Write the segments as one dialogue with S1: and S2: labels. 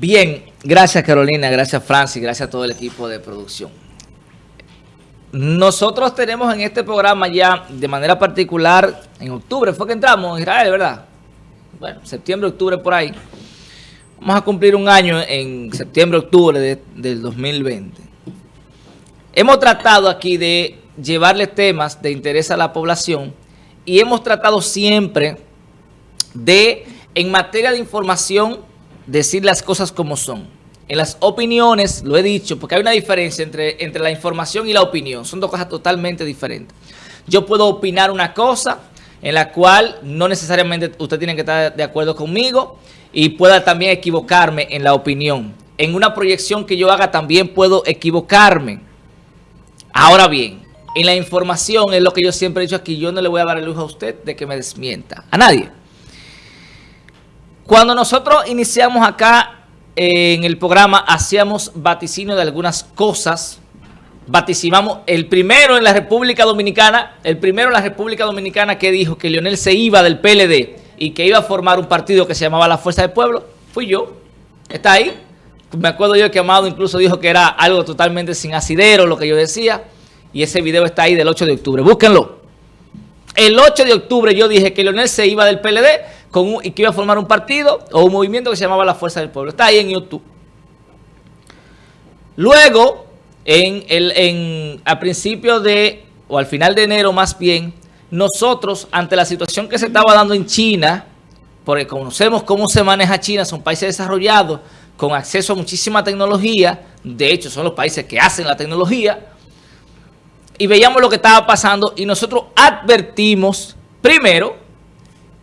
S1: Bien, gracias Carolina, gracias Francis, gracias a todo el equipo de producción. Nosotros tenemos en este programa ya, de manera particular, en octubre, fue que entramos en Israel, ¿verdad? Bueno, septiembre, octubre, por ahí. Vamos a cumplir un año en septiembre, octubre del 2020. Hemos tratado aquí de llevarle temas de interés a la población y hemos tratado siempre de, en materia de información, decir las cosas como son. En las opiniones, lo he dicho, porque hay una diferencia entre, entre la información y la opinión. Son dos cosas totalmente diferentes. Yo puedo opinar una cosa en la cual no necesariamente usted tiene que estar de acuerdo conmigo y pueda también equivocarme en la opinión. En una proyección que yo haga también puedo equivocarme. Ahora bien, en la información es lo que yo siempre he dicho aquí, yo no le voy a dar el lujo a usted de que me desmienta. A nadie. Cuando nosotros iniciamos acá eh, en el programa, hacíamos vaticinio de algunas cosas. Vaticinamos el primero en la República Dominicana, el primero en la República Dominicana que dijo que Leonel se iba del PLD y que iba a formar un partido que se llamaba La Fuerza del Pueblo, fui yo. ¿Está ahí? Me acuerdo yo que Amado incluso dijo que era algo totalmente sin asidero, lo que yo decía. Y ese video está ahí del 8 de octubre. Búsquenlo. El 8 de octubre yo dije que Leonel se iba del PLD con y que iba a formar un partido o un movimiento que se llamaba La Fuerza del Pueblo. Está ahí en YouTube. Luego, en el, en, a principios de, o al final de enero más bien, nosotros, ante la situación que se estaba dando en China, porque conocemos cómo se maneja China, son países desarrollados, con acceso a muchísima tecnología, de hecho son los países que hacen la tecnología, y veíamos lo que estaba pasando y nosotros advertimos, primero,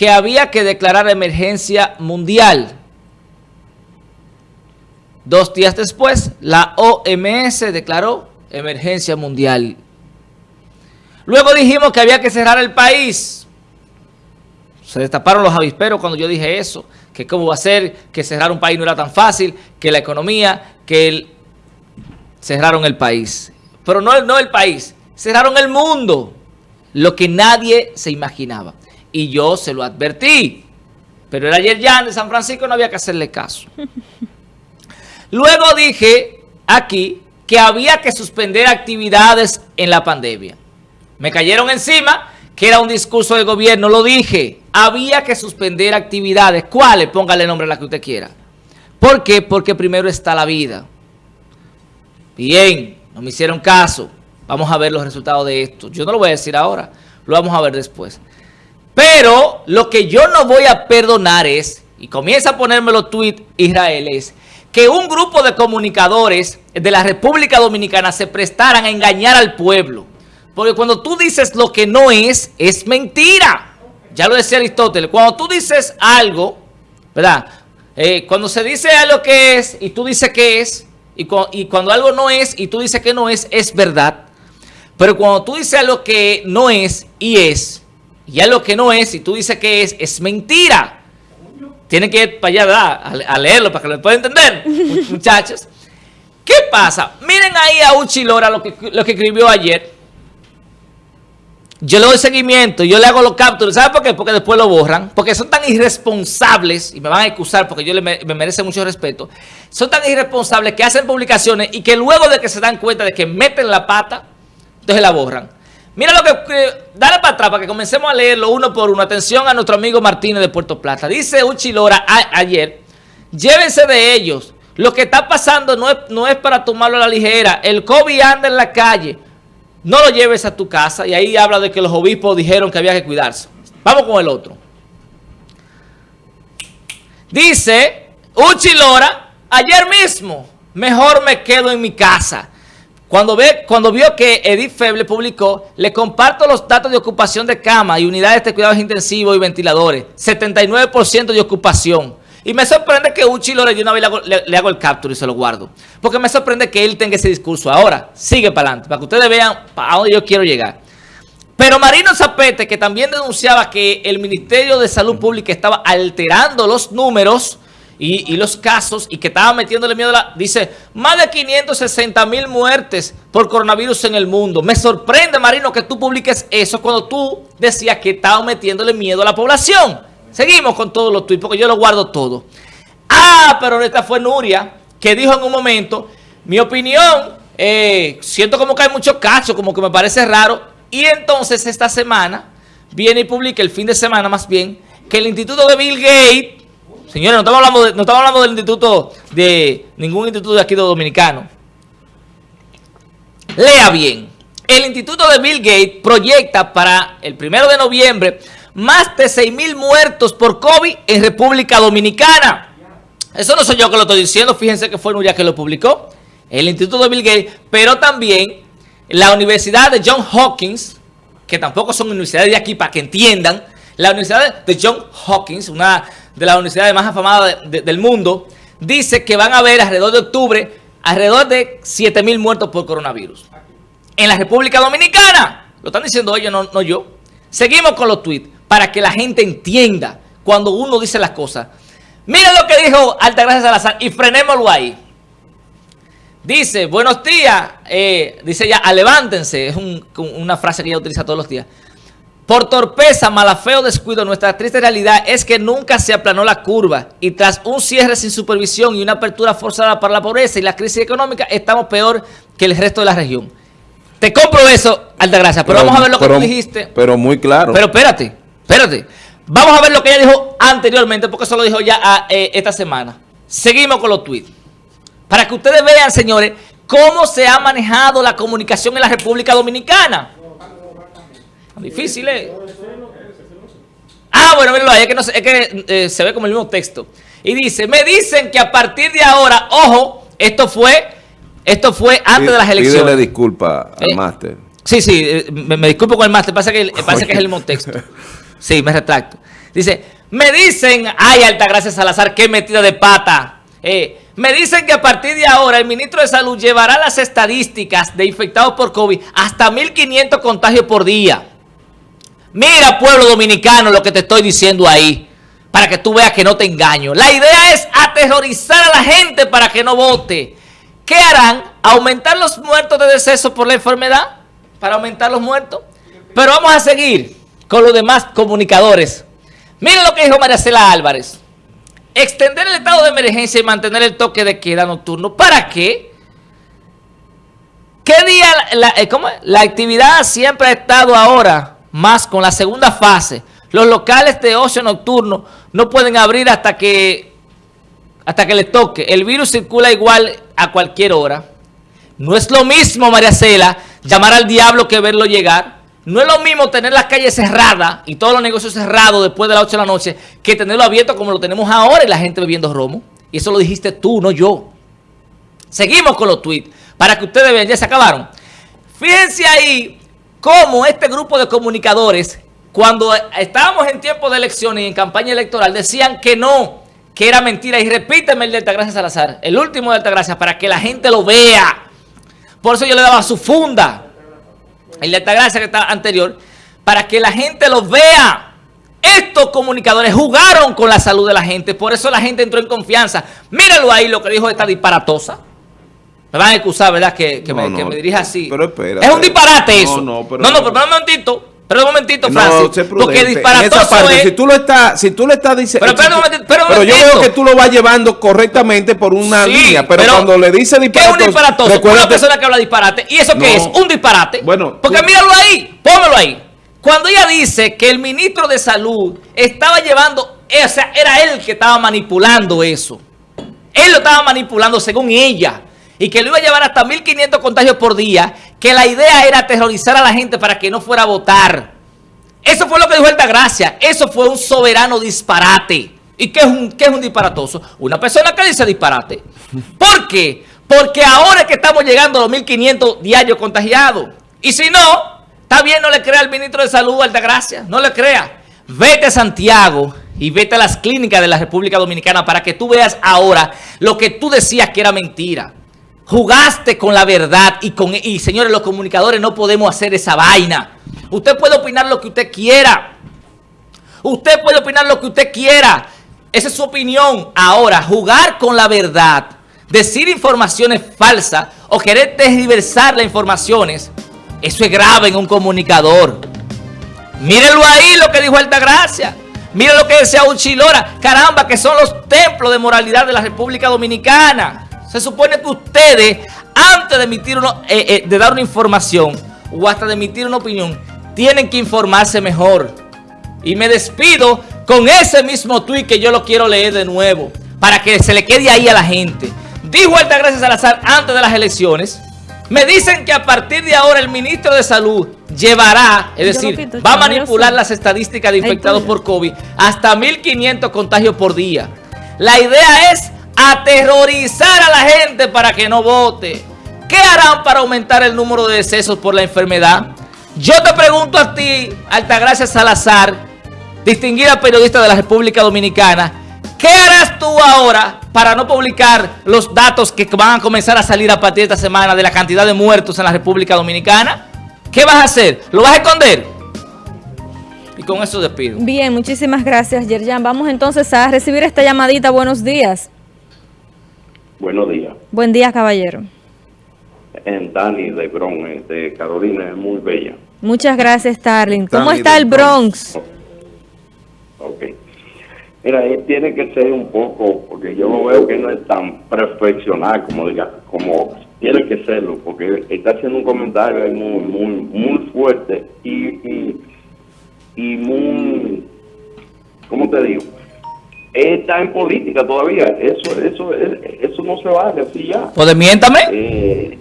S1: que había que declarar emergencia mundial. Dos días después, la OMS declaró emergencia mundial. Luego dijimos que había que cerrar el país. Se destaparon los avisperos cuando yo dije eso, que cómo va a ser, que cerrar un país no era tan fácil, que la economía, que el... cerraron el país. Pero no, no el país, cerraron el mundo, lo que nadie se imaginaba. Y yo se lo advertí. Pero era ayer ya de San Francisco, no había que hacerle caso. Luego dije aquí que había que suspender actividades en la pandemia. Me cayeron encima que era un discurso del gobierno, lo dije. Había que suspender actividades. ¿Cuáles? Póngale nombre a la que usted quiera. ¿Por qué? Porque primero está la vida. Bien, no me hicieron caso. Vamos a ver los resultados de esto. Yo no lo voy a decir ahora, lo vamos a ver después. Pero lo que yo no voy a perdonar es, y comienza a ponerme los tweets Israel, es que un grupo de comunicadores de la República Dominicana se prestaran a engañar al pueblo. Porque cuando tú dices lo que no es, es mentira. Ya lo decía Aristóteles. Cuando tú dices algo, ¿verdad? Eh, cuando se dice algo que es y tú dices que es, y, y cuando algo no es y tú dices que no es, es verdad. Pero cuando tú dices algo que no es y es, y algo que no es y tú dices que es, es mentira. Tienen que ir para allá a, leerlo para que lo puedan entender, muchachos. ¿Qué pasa? Miren ahí a Uchilora lo que, lo que escribió ayer. Yo le doy seguimiento, yo le hago los capturas. ¿Sabe por qué? Porque después lo borran. Porque son tan irresponsables, y me van a excusar porque yo le, me merece mucho respeto. Son tan irresponsables que hacen publicaciones y que luego de que se dan cuenta de que meten la pata, entonces la borran. Mira lo que, dale para atrás para que comencemos a leerlo uno por uno. Atención a nuestro amigo Martínez de Puerto Plata. Dice Uchilora ayer, llévense de ellos. Lo que está pasando no es, no es para tomarlo a la ligera. El COVID anda en la calle. No lo lleves a tu casa. Y ahí habla de que los obispos dijeron que había que cuidarse. Vamos con el otro. Dice Uchilora, ayer mismo, mejor me quedo en mi casa. Cuando, ve, cuando vio que Edith Feble publicó, le comparto los datos de ocupación de cama y unidades de cuidados intensivos y ventiladores. 79% de ocupación. Y me sorprende que Uchi Lore, yo una vez le hago, el capture y se lo guardo. Porque me sorprende que él tenga ese discurso ahora. Sigue para adelante, para que ustedes vean a dónde yo quiero llegar. Pero Marino Zapete, que también denunciaba que el Ministerio de Salud Pública estaba alterando los números y, los casos y que estaba metiéndole miedo a la... Dice, más de 560 mil muertes por coronavirus en el mundo. Me sorprende, Marino, que tú publiques eso cuando tú decías que estaba metiéndole miedo a la población. Seguimos con todos los tweets porque yo lo guardo todo. Ah, pero esta fue Nuria, que dijo en un momento, mi opinión, eh, siento como que hay muchos casos, como que me parece raro. Y entonces esta semana viene y publica, el fin de semana más bien, que el instituto de Bill Gates, señores, no estamos hablando, no estamos hablando del instituto de ningún instituto de aquí de Dominicano. Lea bien. El instituto de Bill Gates proyecta para el primero de noviembre más de 6 mil muertos por COVID en República Dominicana. Eso no soy yo que lo estoy diciendo, fíjense que fue Nuria que lo publicó, el instituto de Bill Gates, pero también la Universidad de John Hopkins, que tampoco son universidades de aquí para que entiendan, la Universidad de John Hopkins, una de las universidades más afamadas del mundo, dice que van a haber alrededor de octubre alrededor de 7 mil muertos por coronavirus. En la República Dominicana, lo están diciendo ellos, no, no yo. Seguimos con los tweets para que la gente entienda cuando uno dice las cosas. Miren lo que dijo Altagracia Salazar y frenémoslo ahí. Dice, buenos días, eh, dice ella, levántense, es una frase que ella utiliza todos los días. Por torpeza, malafeo, descuido, nuestra triste realidad es que nunca se aplanó la curva y tras un cierre sin supervisión y una apertura forzada para la pobreza y la crisis económica, estamos peor que el resto de la región. Te compro eso, Altagracia, pero, pero vamos a ver lo que tú dijiste.
S2: Pero muy claro.
S1: Pero espérate, espérate. Vamos a ver lo que ella dijo anteriormente, porque eso lo dijo ya ah, eh, esta semana. Seguimos con los tweets. Para que ustedes vean, señores, cómo se ha manejado la comunicación en la República Dominicana. Difícil, ¿eh? Ah, bueno, mírenlo ahí, es que, no, es que eh, se ve como el mismo texto. Y dice, me dicen que a partir de ahora, ojo, esto fue, esto fue antes de las elecciones.
S2: Pídele disculpa al eh, máster.
S1: Sí, sí, me, disculpo con el máster, pasa que, pasa que es el mismo texto. Sí, me retracto. Dice, me dicen, ay, Altagracia Salazar, qué metida de pata. Eh, me dicen que a partir de ahora el ministro de Salud llevará las estadísticas de infectados por COVID hasta 1.500 contagios por día. Mira, pueblo dominicano, lo que te estoy diciendo ahí, para que tú veas que no te engaño. La idea es aterrorizar a la gente para que no vote. ¿Qué harán? ¿Aumentar los muertos de deceso por la enfermedad? ¿Para aumentar los muertos? Pero vamos a seguir con los demás comunicadores. Miren lo que dijo Maricela Álvarez. Extender el estado de emergencia y mantener el toque de queda nocturno. ¿Para qué? ¿Qué día la, eh, la actividad siempre ha estado ahora más con la segunda fase? Los locales de ocio nocturno no pueden abrir hasta que, hasta que les toque. El virus circula igual a cualquier hora. No es lo mismo, María Cela, llamar al diablo que verlo llegar. No es lo mismo tener las calles cerradas y todos los negocios cerrados después de las 8 de la noche que tenerlo abierto como lo tenemos ahora y la gente bebiendo romo. Y eso lo dijiste tú, no yo. Seguimos con los tweets para que ustedes vean, ya se acabaron. Fíjense ahí cómo este grupo de comunicadores, cuando estábamos en tiempo de elecciones y en campaña electoral, decían que no, que era mentira. Y repíteme el de Altagracia Salazar, el último de Altagracia, para que la gente lo vea. Por eso yo le daba su funda el de Altagracia que está anterior, para que la gente los vea. Estos comunicadores jugaron con la salud de la gente, por eso la gente entró en confianza. Míralo ahí lo que dijo esta disparatosa. Me van a excusar, ¿verdad? Que, me, que me dirija así.
S2: Pero espera.
S1: Es un disparate eso. No, no, pero, no, no, pero, un momentito. Pero un momentito, Francis. porque disparatoso
S2: parte, es... Si tú lo estás, si tú le estás diciendo... Pero, pero, pero, pero yo veo que tú lo vas llevando correctamente por una línea. Pero, cuando le dice disparatoso...
S1: ¿Qué es un disparatoso? Una persona que habla disparate. ¿Y eso qué es? Un disparate. Bueno... Porque míralo ahí. Póngalo ahí. Cuando ella dice que el ministro de Salud estaba llevando... O sea, era él que estaba manipulando eso. Él lo estaba manipulando según ella y que lo iba a llevar hasta 1.500 contagios por día, que la idea era aterrorizar a la gente para que no fuera a votar. Eso fue lo que dijo Gracia. Eso fue un soberano disparate. ¿Y qué es un, qué es un disparatoso? Una persona que dice disparate. ¿Por qué? Porque ahora es que estamos llegando a los 1.500 diarios contagiados. Y si no, está bien, no le crea al ministro de Salud, Gracia. No le crea. Vete a Santiago y vete a las clínicas de la República Dominicana para que tú veas ahora lo que tú decías que era mentira. Jugaste con la verdad y, con, y señores, los comunicadores no podemos hacer esa vaina. Usted puede opinar lo que usted quiera. Usted puede opinar lo que usted quiera. Esa es su opinión. Ahora, jugar con la verdad, decir informaciones falsas o querer desdiversar las informaciones, eso es grave en un comunicador. Mírenlo ahí lo que dijo Altagracia. Mira lo que decía Uchilora. Caramba, que son los templos de moralidad de la República Dominicana. Se supone que ustedes, antes de emitir uno, eh, eh, de dar una información o hasta de emitir una opinión, tienen que informarse mejor. Y me despido con ese mismo tuit que yo lo quiero leer de nuevo, para que se le quede ahí a la gente. Dijo Altagracia Salazar antes de las elecciones, me dicen que a partir de ahora el ministro de Salud llevará, es decir, va a manipular las estadísticas de infectados por COVID hasta 1.500 contagios por día. La idea es aterrorizar a la gente para que no vote. ¿Qué harán para aumentar el número de decesos por la enfermedad? Yo te pregunto a ti, Altagracia Salazar, distinguida periodista de la República Dominicana, ¿qué harás tú ahora para no publicar los datos que van a comenzar a salir a partir de esta semana de la cantidad de muertos en la República Dominicana? ¿Qué vas a hacer? ¿Lo vas a esconder? Y con eso despido.
S3: Bien, muchísimas gracias, Yerjan. Vamos entonces a recibir esta llamadita. Buenos días.
S4: Buenos días.
S3: Buen día, caballero.
S4: En Dani de Bronx, de Carolina, es muy bella.
S3: Muchas gracias, Starling. ¿Cómo está el Bronx?
S4: Ok. Mira, ahí tiene que ser un poco, porque yo veo que no es tan perfeccional como diga, como tiene que serlo, porque está haciendo un comentario ahí muy, muy, muy fuerte y, y, y muy, ¿cómo te digo? Está en política todavía. Eso, eso, eso no se vale así ya.
S1: Pues desmiéntame. Eh,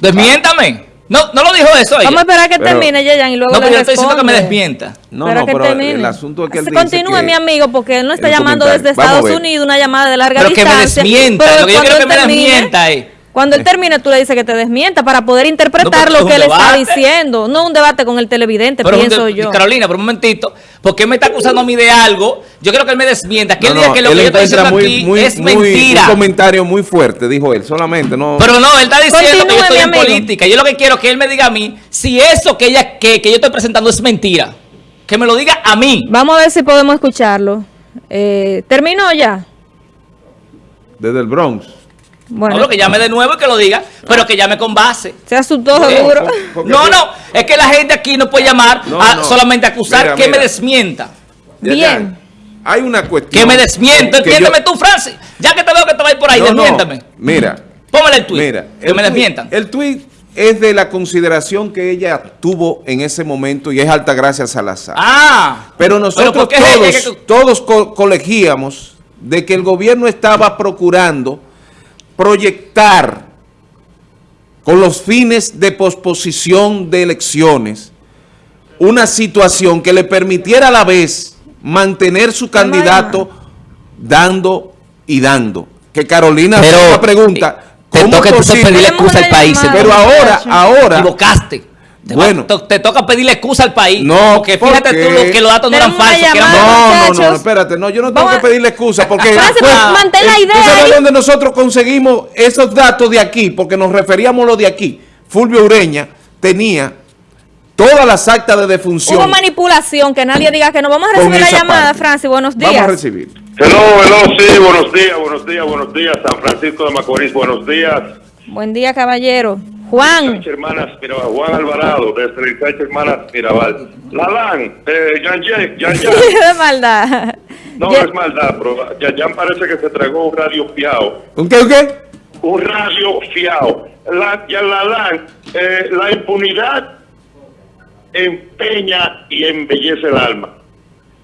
S1: desmiéntame. No, no lo dijo eso
S3: Vamos a esperar que termine, Yayan, y luego
S1: No, pero yo estoy diciendo que me desmienta.
S2: No, no, pero el asunto es que él
S3: dice Continúe, mi amigo, porque él no está llamando desde Estados Unidos, una llamada de larga distancia.
S1: Pero que me desmienta, lo que yo quiero que me desmienta es...
S3: Cuando él termine, tú le dices que te desmienta para poder interpretar lo que él está diciendo. No un debate con el televidente, pienso yo.
S1: Carolina, por un momentito, ¿por qué me está acusando a mí de algo? Yo creo que él me desmienta. Que él diga que lo que yo estoy diciendo aquí es mentira.
S2: Un comentario muy fuerte, dijo él, solamente. no
S1: Pero no, él está diciendo que yo estoy en política. Yo lo que quiero es que él me diga a mí si eso que, ella, que, que yo estoy presentando es mentira. Que me lo diga a mí.
S3: Vamos a ver si podemos escucharlo. Eh, ¿Terminó ya?
S2: Desde el Bronx.
S1: Bueno, no, que llame de nuevo y que lo diga, pero que llame con base.
S3: Se asustó seguro.
S1: No, no, es que la gente aquí no puede llamar a solamente acusar que me desmienta.
S3: Bien.
S2: Hay una cuestión.
S1: Que me desmienta, entiéndeme tú, Francis. Ya que te veo que te vas por ahí, desmiéntame.
S2: Mira.
S1: Póngale el tweet. Mira, que me desmientan.
S2: El tweet es de la consideración que ella tuvo en ese momento y es alta gracia Salazar.
S1: Ah.
S2: Pero nosotros todos, todos colegíamos de que el gobierno estaba procurando proyectar con los fines de posposición de elecciones una situación que le permitiera a la vez mantener su candidato dando y dando. Que Carolina
S1: pero,
S2: una pregunta,
S1: eh, ¿cómo te toca pedirle excusa al país?
S2: Pero ahora, ahora...
S1: Equivocaste. Te bueno, te, toca pedirle excusa al país.
S2: No,
S1: porque fíjate tú que los datos no eran falsos. Que eran
S2: no, no, no, espérate. No, yo no tengo que pedirle excusa porque...
S3: Pues, mantén la idea ¿Tú
S2: sabes dónde nosotros conseguimos esos datos de aquí? Porque nos referíamos a los de aquí. Fulvio Ureña tenía todas las actas de defunción.
S3: Hubo manipulación, que nadie diga que no. Vamos a recibir la llamada, Francis. Buenos días.
S2: Vamos a recibir.
S4: Hello, hello, sí, buenos días, buenos días, buenos días. San Francisco de Macorís, buenos días.
S3: Buen día, caballero. Juan.
S4: Hermanas Mirabal, Juan Alvarado, desde el Hermanas Mirabal. Lalán, eh, Yan Yan, Yan,
S3: de maldad.
S4: No, es maldad, pero Yan parece que se tragó un radio fiado.
S2: ¿Un qué, un qué?
S4: Un radio fiado. La, ya eh, la impunidad empeña y embellece el alma.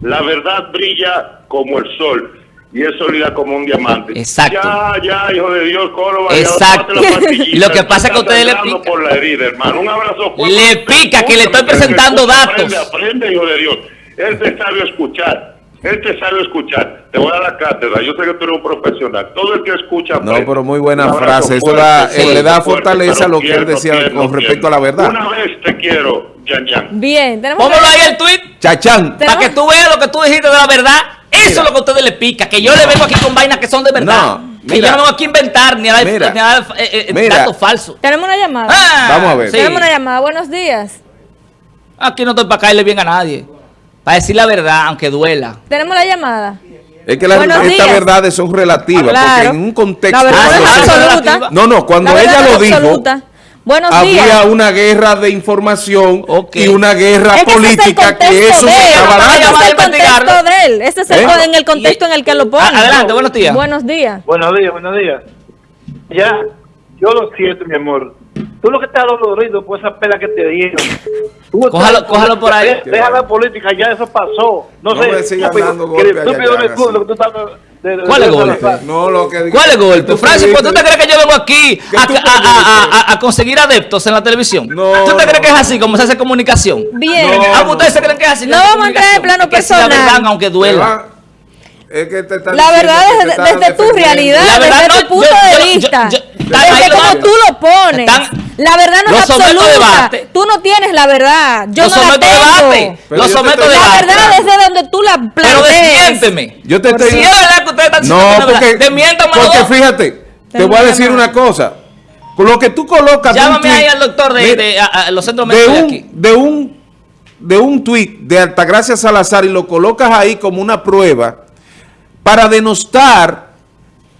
S4: La verdad brilla como el sol y es sólida como un diamante.
S1: Exacto.
S4: Ya, ya, hijo de Dios, Córdoba.
S1: Exacto. lo que pasa es que usted le pica.
S4: Por la herida, hermano. Un abrazo
S1: fuerte. Le pica, que le estoy presentando datos.
S4: Aprende, aprende, hijo de Dios. Él te sabe escuchar. Él te sabe escuchar. Te voy a dar la cátedra. Yo sé que tú eres un profesional. Todo el que escucha...
S2: No, pero muy buena frase. Eso da, le da fortaleza a lo que él decía con respecto a la verdad.
S4: Una vez te quiero, Yan Yan.
S3: Bien.
S1: Póngalo ahí el tweet.
S2: Chachán.
S1: Para que tú veas lo que tú dijiste de la verdad eso es lo que a ustedes les pica, que yo le vengo aquí con vainas que son de verdad. No, que yo no vengo aquí a inventar ni a dar, ni a dar eh, eh, datos falsos.
S3: Tenemos una llamada.
S2: Ah, Vamos a ver.
S3: Tenemos una llamada. Buenos días.
S1: Aquí no estoy para caerle bien a nadie. Para decir la verdad, aunque duela.
S3: Tenemos la llamada.
S2: Es que estas verdades son relativas, porque en un contexto...
S3: La verdad es absoluta.
S2: No, no, cuando ella lo dijo...
S3: Buenos
S2: había
S3: días.
S2: una guerra de información y una guerra
S3: Es que ese es el
S2: política que eso se
S3: él.
S2: estaba
S1: Vamos a
S3: Ese es el contexto de él. Ese es el,
S2: ¿Eh?
S3: en el contexto en el que lo pone.
S1: Adelante, buenos días.
S3: Buenos días.
S5: Buenos días, buenos días. Ya, yo lo siento, mi amor. Tú lo que estás dolorido por esa pela que te dieron. Tú
S1: Cójalo-
S5: estás-
S1: cójalo por ahí.
S5: Deja, deja la política, ya eso pasó. No,
S2: No
S5: sé.
S2: me dando
S5: que tú estás de- de- de-
S1: ¿Cuál es golpe?
S2: No, lo que
S1: ¿Cuál es golpe? Francis, ¿pues ¿tú te crees que yo vengo aquí a, a- a- a- conseguir adeptos en la televisión?
S2: No,
S1: ¿Tú te
S2: no,
S1: crees que es
S2: no.
S1: así como se hace comunicación?
S3: Bien.
S2: No,
S1: Ah, pues ¿ustedes se creen que es así?
S3: No vamos a entrar en plano
S1: Es que
S3: personal.
S1: verdad, aunque duela.
S2: es que te están
S3: La verdad
S2: que
S3: es
S2: te
S3: de-
S2: están
S3: desde tu realidad,
S1: La verdad,
S3: desde
S1: no,
S3: tu punto
S1: yo-
S3: de
S1: yo-
S3: vista, desde como tú lo pones.
S1: Están-
S3: la verdad no es absoluta.
S1: debate.
S3: Tú no tienes la verdad. Yo
S1: Lo
S3: no la
S1: someto a
S3: tengo.
S1: debate.
S2: Pero
S1: Lo someto a
S2: estoy-
S3: La
S1: debate.
S3: verdad es de donde tú la
S1: Pero
S3: plantees.
S1: desmiénteme.
S2: Yo te estoy
S1: Si es verdad que ustedes están diciendo
S2: No,
S1: que es verdad,
S2: porque, porque
S1: dos.
S2: fíjate, te voy a decir una cosa. Con lo que tú colocas
S1: Llámame ahí al doctor de,
S2: Mira,
S1: de- a- a los centros médicos de
S2: un,
S1: aquí.
S2: de un de un tuit de Altagracia Salazar y lo colocas ahí como una prueba para denostar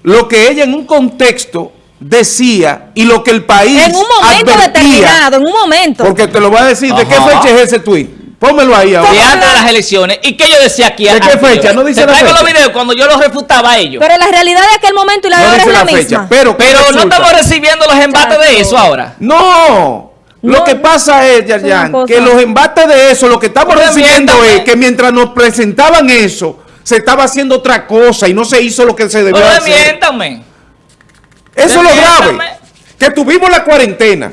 S2: lo que ella en un contexto decía y lo que el país
S3: En un momento
S2: advertía,
S3: determinado, en un momento.
S2: Porque te lo voy a decir, ¿de qué fecha es ese tuit? Pónmelo ahí ahora.
S1: De antes de las elecciones. ¿Y qué yo decía aquí?
S2: ¿De qué fecha? No dice
S1: Te
S2: la
S1: traigo
S2: fecha.
S1: los videos cuando yo los refutaba a ellos.
S3: Pero la realidad de aquel momento y la de
S2: No
S3: ahora
S2: dice
S3: es la,
S2: la fecha,
S3: misma.
S2: pero, ¿qué
S1: Pero no estamos recibiendo los embates de eso ahora.
S2: No. Lo
S3: No,
S2: que pasa es, que los embates de eso, lo que estamos
S1: Pero
S2: recibiendo
S1: miéntame.
S2: es que mientras nos presentaban eso, se estaba haciendo otra cosa y no se hizo lo que se debió
S1: Pero
S2: hacer.
S1: desmiéntame.
S2: Eso es lo grave. Que tuvimos la cuarentena.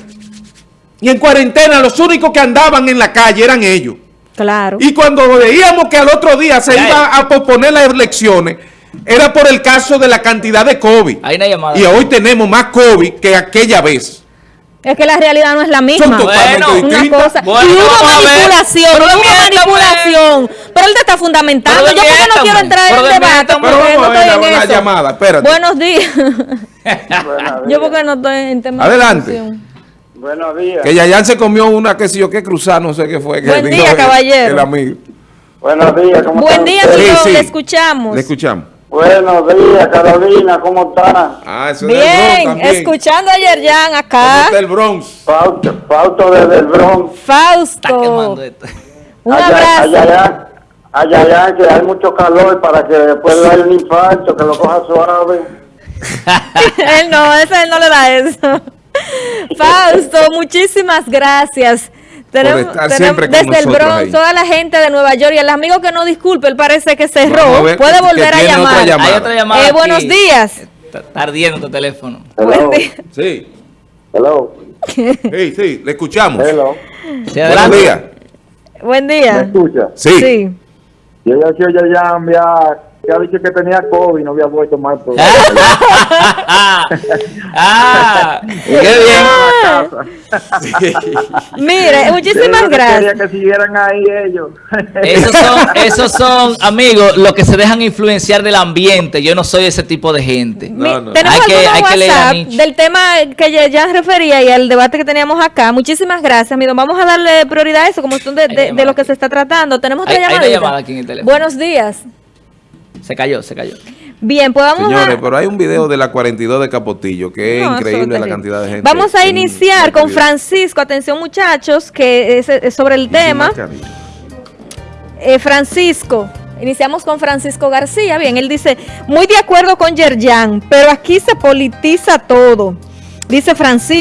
S2: Y en cuarentena los únicos que andaban en la calle eran ellos.
S3: Claro.
S2: Y cuando veíamos que al otro día se
S1: Ya
S2: iba
S1: es.
S2: a posponer las elecciones, era por el caso de la cantidad de COVID.
S1: Hay una llamada.
S2: Y hoy tenemos más COVID que aquella vez.
S3: Es que la realidad no es la misma.
S1: Bueno,
S3: una cosa.
S1: Bueno,
S3: y hubo manipulación,
S1: Pero
S3: hubo manipulación. Pero él te está fundamentando. Yo porque no quiero entrar en el debate porque no
S2: vamos a ver
S3: estoy en
S2: la- la
S3: eso.
S2: llamada, espérate.
S3: Buenos días. Yo porque no estoy en tema
S2: Adelante.
S3: de.
S5: Buenos días.
S2: Que Yayan se comió una que si yo que cruzar, no sé qué fue. Que
S3: Buen día, caballero.
S2: El amigo.
S5: Buenos días, ¿cómo
S3: Buen
S5: están
S3: día, amigo.
S2: Sí, sí.
S3: Le escuchamos.
S2: Le escuchamos.
S5: Buenos días, Carolina, ¿cómo está?
S2: Ah, eso es del Bronx
S3: Bien, escuchando ayer Jan
S2: ¿Cómo
S3: acá.
S2: está el Bronx?
S5: Fausto, Fausto desde el Bronx.
S1: Está
S3: Fausto.
S1: quemando esto.
S3: Un
S5: Allá-
S3: abrazo.
S5: Allá, allá, allá, que hay mucho calor para que después le dé un infarto, que lo coja suave.
S3: él no, ese él no le da eso. Fausto, muchísimas gracias. Tenemos,
S2: estar
S3: tenemos
S2: siempre con
S3: desde el Bronx,
S2: ahí.
S3: toda la gente de Nueva York y el amigo que no disculpe, él parece que cerró.
S2: ver
S3: Puede volver a
S2: tiene otra
S3: llamar.
S2: llamada.
S1: Hay otra llamada.
S3: Eh, buenos días.
S1: Está ardiendo tu teléfono.
S3: Buen
S5: Hello,
S3: día.
S2: Sí.
S5: hello,
S2: Sí, sí, le escuchamos.
S5: hello.
S1: Sí,
S2: Buenos días.
S3: Buen
S5: ¿Me
S3: día.
S5: escucha?
S2: Sí.
S3: Sí.
S5: Yo ya que ya, ya, que ha dicho que tenía COVID y no había vuelto más. Pero...
S1: ah, qué bien.
S3: Mire, muchísimas
S5: Yo quería
S3: gracias.
S5: que siguieran ahí ellos.
S1: Esos son, esos son, amigos, los que se dejan influenciar del ambiente. Yo no soy ese tipo de gente.
S3: Mi-
S2: No, no.
S3: Tenemos
S1: Hay que-
S3: algunos
S1: hay que leer a
S3: WhatsApp
S1: Nietzsche.
S3: del tema que ya, ya refería y el debate que teníamos acá. Muchísimas gracias, amigo. Vamos a darle prioridad a eso, como son de, de- de lo que se está tratando. Tenemos otra
S1: Hay- hay llamada aquí en el teléfono.
S3: Buenos días.
S1: Se cayó, se cayó.
S3: Bien, pues vamos
S2: Señores,
S3: a...
S2: pero hay un video de la 42 de Capotillo que es
S3: No,
S2: increíble la cantidad de gente.
S3: Vamos a iniciar
S2: en
S3: con. Francisco. Atención, muchachos, que es, es sobre el tema. Eh, Francisco. Iniciamos con Francisco García. Bien, él dice, muy de acuerdo con Yerjan, pero aquí se politiza todo. Dice Francisco.